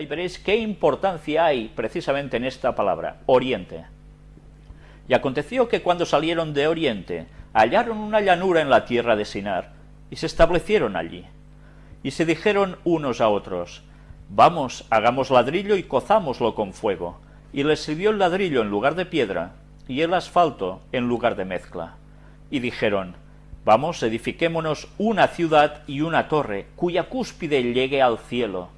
y veréis qué importancia hay precisamente en esta palabra, oriente. Y aconteció que cuando salieron de oriente, hallaron una llanura en la tierra de Sinar, y se establecieron allí. Y se dijeron unos a otros, Vamos, hagamos ladrillo y cozámoslo con fuego. Y les sirvió el ladrillo en lugar de piedra, y el asfalto en lugar de mezcla. Y dijeron, Vamos, edifiquémonos una ciudad y una torre, cuya cúspide llegue al cielo,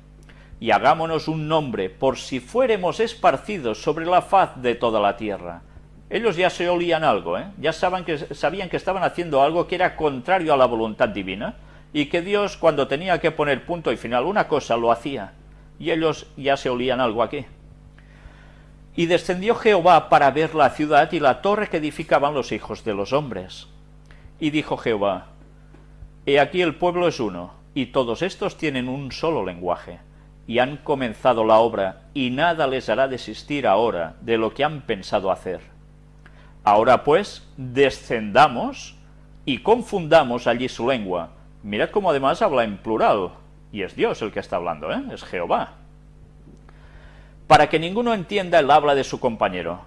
y hagámonos un nombre, por si fuéremos esparcidos sobre la faz de toda la tierra. Ellos ya se olían algo, ¿eh? ya saben que, sabían que estaban haciendo algo que era contrario a la voluntad divina, y que Dios, cuando tenía que poner punto y final una cosa, lo hacía. Y ellos ya se olían algo aquí. Y descendió Jehová para ver la ciudad y la torre que edificaban los hijos de los hombres. Y dijo Jehová, He aquí el pueblo es uno, y todos estos tienen un solo lenguaje, y han comenzado la obra, y nada les hará desistir ahora de lo que han pensado hacer. Ahora pues, descendamos y confundamos allí su lengua. Mirad cómo además habla en plural, y es Dios el que está hablando, ¿eh? es Jehová. Para que ninguno entienda el habla de su compañero.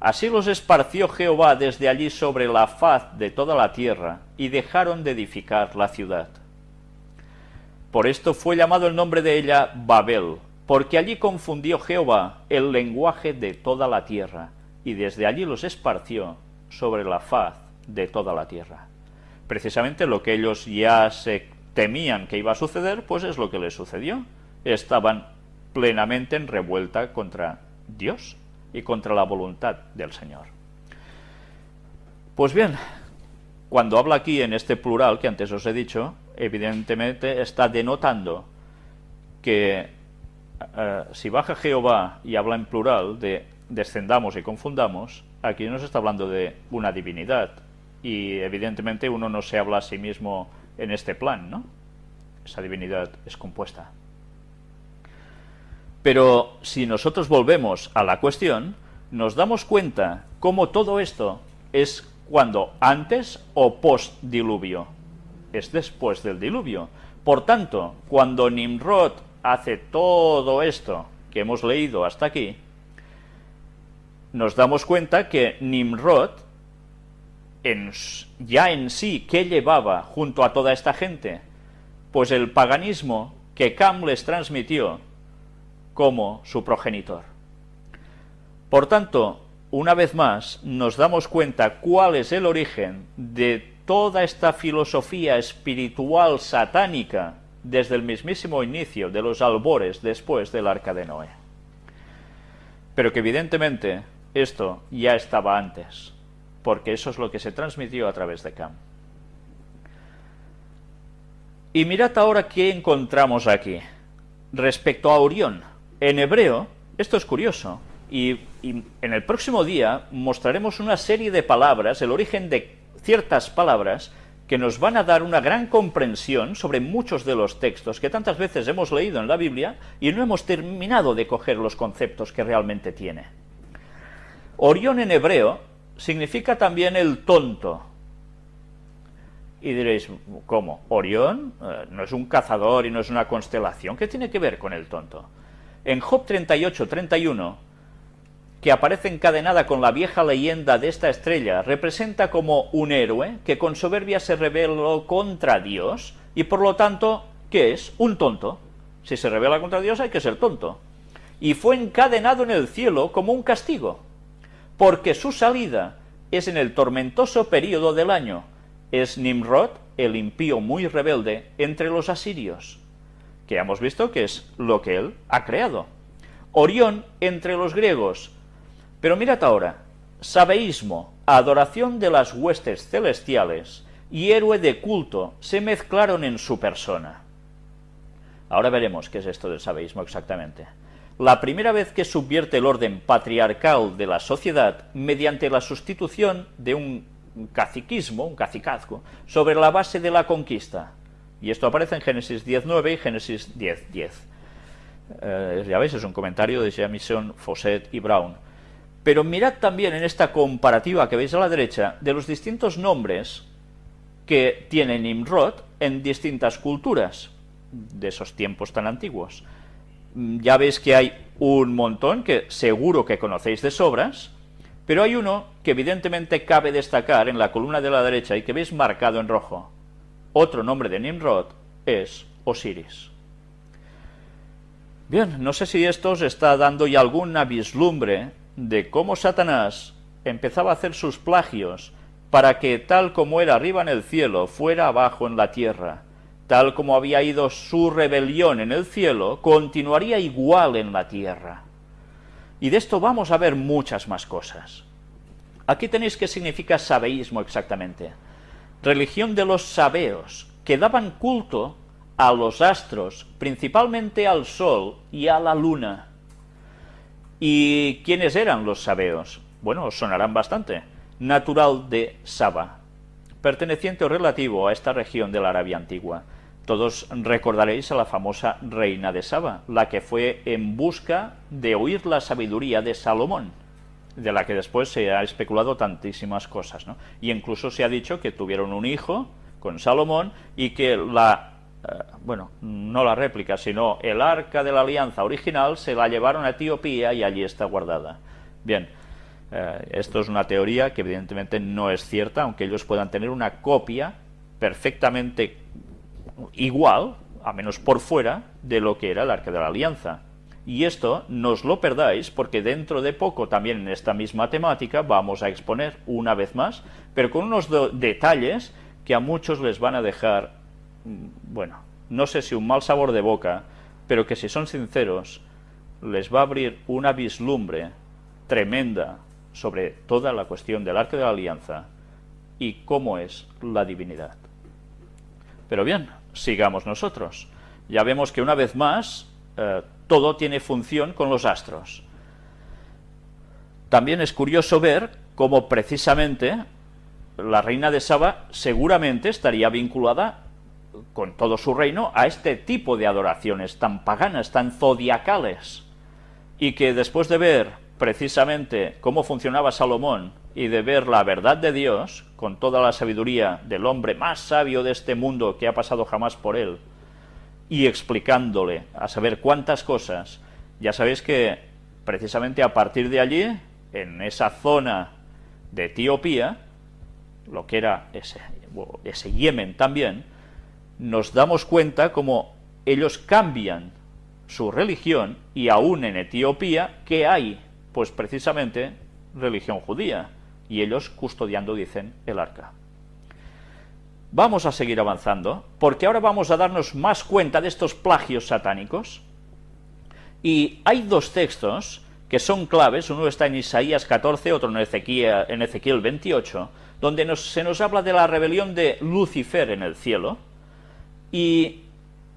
Así los esparció Jehová desde allí sobre la faz de toda la tierra, y dejaron de edificar la ciudad. Por esto fue llamado el nombre de ella Babel, porque allí confundió Jehová el lenguaje de toda la tierra, y desde allí los esparció sobre la faz de toda la tierra. Precisamente lo que ellos ya se temían que iba a suceder, pues es lo que les sucedió. Estaban plenamente en revuelta contra Dios y contra la voluntad del Señor. Pues bien, cuando habla aquí en este plural que antes os he dicho, evidentemente está denotando que eh, si baja Jehová y habla en plural de descendamos y confundamos, aquí no se está hablando de una divinidad, y evidentemente uno no se habla a sí mismo en este plan, ¿no? Esa divinidad es compuesta. Pero si nosotros volvemos a la cuestión, nos damos cuenta cómo todo esto es cuando antes o post diluvio. Es después del diluvio. Por tanto, cuando Nimrod hace todo esto que hemos leído hasta aquí, nos damos cuenta que Nimrod, ya en sí, ¿qué llevaba junto a toda esta gente? Pues el paganismo que Cam les transmitió como su progenitor. Por tanto, una vez más, nos damos cuenta cuál es el origen de toda esta filosofía espiritual satánica desde el mismísimo inicio de los albores después del arca de Noé. Pero que evidentemente esto ya estaba antes, porque eso es lo que se transmitió a través de Cam. Y mirad ahora qué encontramos aquí. Respecto a Orión, en hebreo, esto es curioso, y, y, en el próximo día mostraremos una serie de palabras, el origen de ciertas palabras, que nos van a dar una gran comprensión sobre muchos de los textos que tantas veces hemos leído en la Biblia y no hemos terminado de coger los conceptos que realmente tiene. Orión en hebreo significa también el tonto. Y diréis, ¿cómo? ¿Orión? Eh, no es un cazador y no es una constelación. ¿Qué tiene que ver con el tonto? En Job 38, 31, que aparece encadenada con la vieja leyenda de esta estrella, representa como un héroe que con soberbia se rebeló contra Dios y por lo tanto, ¿qué es? Un tonto. Si se rebela contra Dios hay que ser tonto. Y fue encadenado en el cielo como un castigo porque su salida es en el tormentoso período del año. Es Nimrod, el impío muy rebelde, entre los asirios, que hemos visto que es lo que él ha creado. Orión entre los griegos. Pero mirad ahora, sabeísmo, adoración de las huestes celestiales y héroe de culto se mezclaron en su persona. Ahora veremos qué es esto del sabeísmo exactamente la primera vez que subvierte el orden patriarcal de la sociedad mediante la sustitución de un caciquismo, un cacicazgo, sobre la base de la conquista. Y esto aparece en Génesis 10.9 y Génesis 10.10. 10. Eh, ya veis, es un comentario de Jamison, Fawcett y Brown. Pero mirad también en esta comparativa que veis a la derecha de los distintos nombres que tiene Nimrod en distintas culturas de esos tiempos tan antiguos. mm, ya veis que hay un montón que seguro que conocéis de sobras, pero hay uno que evidentemente cabe destacar en la columna de la derecha y que veis marcado en rojo. Otro nombre de Nimrod es Osiris. Bien, no sé si esto os está dando ya alguna vislumbre de cómo Satanás empezaba a hacer sus plagios para que tal como era arriba en el cielo, fuera abajo en la tierra. Tal como había ido su rebelión en el cielo, continuaría igual en la tierra. Y de esto vamos a ver muchas más cosas. Aquí tenéis qué significa sabeísmo exactamente. Religión de los sabeos, que daban culto a los astros, principalmente al sol y a la luna. ¿Y quiénes eran los sabeos? Bueno, sonarán bastante. Natural de Saba, perteneciente o relativo a esta región de la Arabia Antigua. Todos recordaréis a la famosa reina de Saba, la que fue en busca de oír la sabiduría de Salomón, de la que después se ha especulado tantísimas cosas, ¿no? Y incluso se ha dicho que tuvieron un hijo con Salomón y que la bueno, no la réplica, sino el arca de la alianza original se la llevaron a Etiopía y allí está guardada. Bien, eh, esto es una teoría que evidentemente no es cierta, aunque ellos puedan tener una copia perfectamente igual, a menos por fuera, de lo que era el arca de la alianza. Y esto no os lo perdáis porque dentro de poco también en esta misma temática vamos a exponer una vez más, pero con unos detalles que a muchos les van a dejar bueno, no sé si un mal sabor de boca, pero que si son sinceros, les va a abrir una vislumbre tremenda sobre toda la cuestión del arca de la alianza y cómo es la divinidad. Pero bien, sigamos nosotros. Ya vemos que una vez más eh, todo tiene función con los astros. También es curioso ver cómo precisamente la reina de Saba seguramente estaría vinculada con todo su reino a este tipo de adoraciones tan paganas, tan zodiacales, y que después de ver precisamente cómo funcionaba Salomón y de ver la verdad de Dios, con toda la sabiduría del hombre más sabio de este mundo que ha pasado jamás por él, y explicándole a saber cuántas cosas, ya sabéis que precisamente a partir de allí, en esa zona de Etiopía, lo que era ese, ese Yemen también, nos damos cuenta como ellos cambian su religión y aún en Etiopía, que hay? Pues precisamente religión judía, y ellos custodiando, dicen, el arca. Vamos a seguir avanzando, porque ahora vamos a darnos más cuenta de estos plagios satánicos, y hay dos textos que son claves, uno está en Isaías 14, otro en Ezequiel, en Ezequiel 28, donde se nos habla de la rebelión de Lucifer en el cielo, y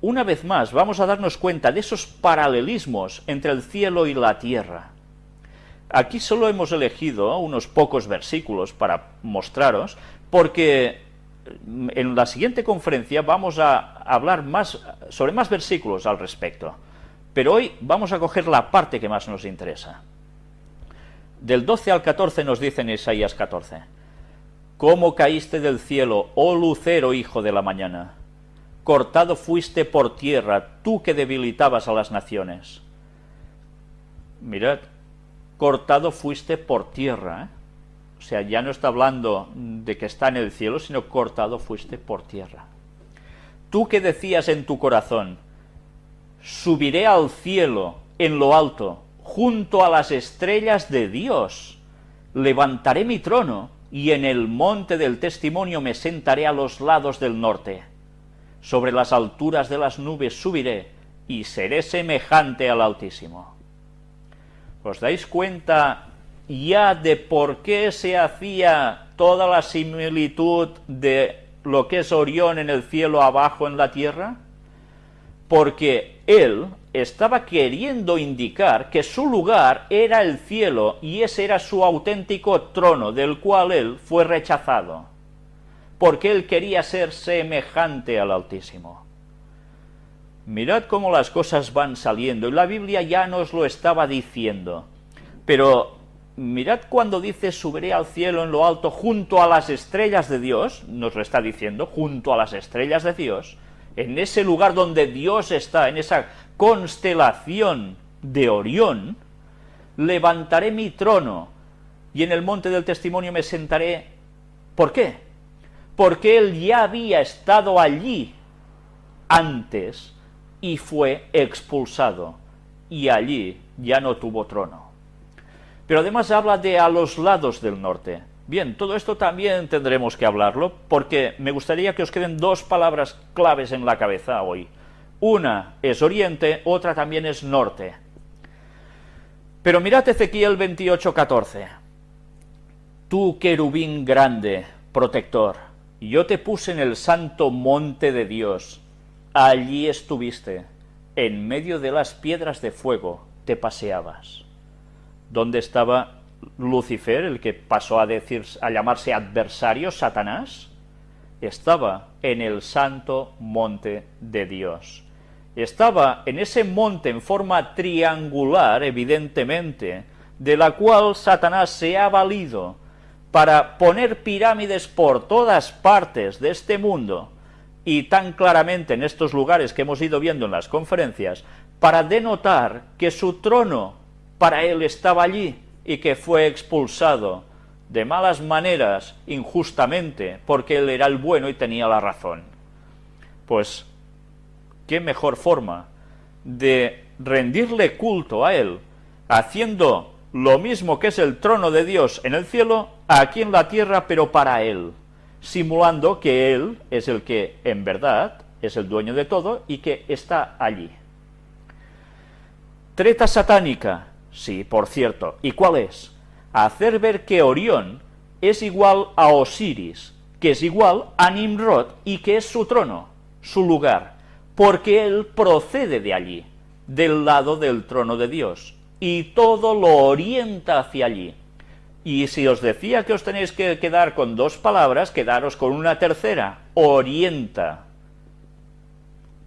una vez más vamos a darnos cuenta de esos paralelismos entre el cielo y la tierra. Aquí solo hemos elegido unos pocos versículos para mostraros, porque en la siguiente conferencia vamos a hablar más sobre más versículos al respecto. Pero hoy vamos a coger la parte que más nos interesa. Del 12 al 14 nos dice en Isaías 14, ¿Cómo caíste del cielo, oh lucero hijo de la mañana? Cortado fuiste por tierra, tú que debilitabas a las naciones. Mirad, cortado fuiste por tierra. ¿eh? O sea, ya no está hablando de que está en el cielo, sino cortado fuiste por tierra. Tú que decías en tu corazón, subiré al cielo en lo alto, junto a las estrellas de Dios, levantaré mi trono, y en el monte del testimonio me sentaré a los lados del norte sobre las alturas de las nubes subiré, y seré semejante al Altísimo. ¿Os dais cuenta ya de por qué se hacía toda la similitud de lo que es Orión en el cielo abajo en la tierra? Porque él estaba queriendo indicar que su lugar era el cielo y ese era su auténtico trono del cual él fue rechazado porque él quería ser semejante al Altísimo. Mirad cómo las cosas van saliendo, y la Biblia ya nos lo estaba diciendo. Pero mirad cuando dice subiré al cielo en lo alto junto a las estrellas de Dios, nos lo está diciendo, junto a las estrellas de Dios, en ese lugar donde Dios está, en esa constelación de Orión, levantaré mi trono y en el monte del testimonio me sentaré. ¿Por qué? Porque él ya había estado allí antes y fue expulsado, y allí ya no tuvo trono. Pero además habla de a los lados del norte. Bien, todo esto también tendremos que hablarlo, porque me gustaría que os queden dos palabras claves en la cabeza hoy. Una es oriente, otra también es norte. Pero mirad Ezequiel 28:14. Tú, querubín grande, protector, yo te puse en el santo monte de Dios. Allí estuviste, en medio de las piedras de fuego, te paseabas. ¿Dónde estaba Lucifer, el que pasó a decir a llamarse adversario, Satanás? Estaba en el santo monte de Dios estaba en ese monte en forma triangular, evidentemente, de la cual Satanás se ha valido para poner pirámides por todas partes de este mundo, y tan claramente en estos lugares que hemos ido viendo en las conferencias, para denotar que su trono para él estaba allí y que fue expulsado de malas maneras, injustamente, porque él era el bueno y tenía la razón. Pues qué mejor forma de rendirle culto a Él, haciendo lo mismo que es el trono de Dios en el cielo, aquí en la tierra, pero para Él, simulando que Él es el que en verdad es el dueño de todo y que está allí. Treta satánica, sí, por cierto. ¿Y cuál es? Hacer ver que Orión es igual a Osiris, que es igual a Nimrod y que es su trono, su lugar porque él procede de allí, del lado del trono de Dios, y todo lo orienta hacia allí. Y si os decía que os tenéis que quedar con dos palabras, quedaros con una tercera, orienta.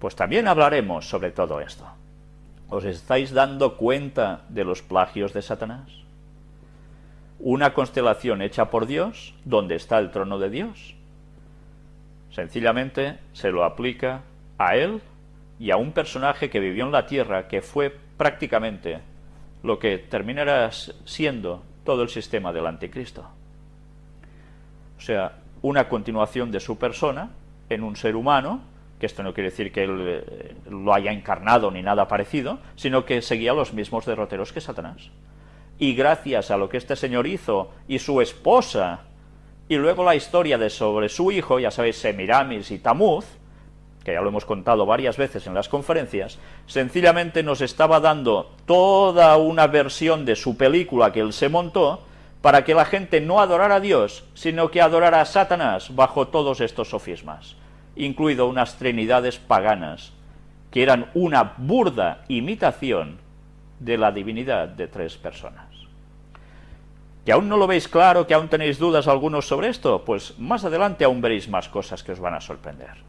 Pues también hablaremos sobre todo esto. ¿Os estáis dando cuenta de los plagios de Satanás? Una constelación hecha por Dios, donde está el trono de Dios. Sencillamente se lo aplica a él y a un personaje que vivió en la Tierra que fue prácticamente lo que terminará siendo todo el sistema del anticristo. O sea, una continuación de su persona en un ser humano, que esto no quiere decir que él eh, lo haya encarnado ni nada parecido, sino que seguía los mismos derroteros que Satanás. Y gracias a lo que este señor hizo y su esposa, y luego la historia de sobre su hijo, ya sabéis, Semiramis y Tamuz, que ya lo hemos contado varias veces en las conferencias, sencillamente nos estaba dando toda una versión de su película que él se montó para que la gente no adorara a Dios, sino que adorara a Satanás bajo todos estos sofismas, incluido unas trinidades paganas, que eran una burda imitación de la divinidad de tres personas. ¿Que aún no lo veis claro, que aún tenéis dudas algunos sobre esto? Pues más adelante aún veréis más cosas que os van a sorprender.